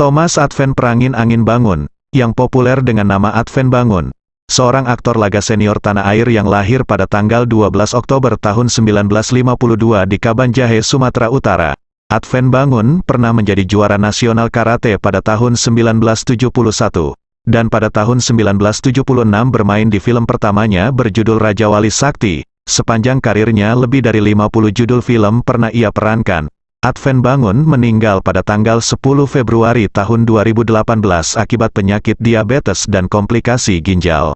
Thomas Advent Perangin Angin Bangun, yang populer dengan nama Advent Bangun, seorang aktor laga senior tanah air yang lahir pada tanggal 12 Oktober tahun 1952 di Kabanjahe, Sumatera Utara. Advent Bangun pernah menjadi juara nasional karate pada tahun 1971, dan pada tahun 1976 bermain di film pertamanya berjudul Raja Wali Sakti. Sepanjang karirnya lebih dari 50 judul film pernah ia perankan, Advent Bangun meninggal pada tanggal 10 Februari tahun 2018 akibat penyakit diabetes dan komplikasi ginjal.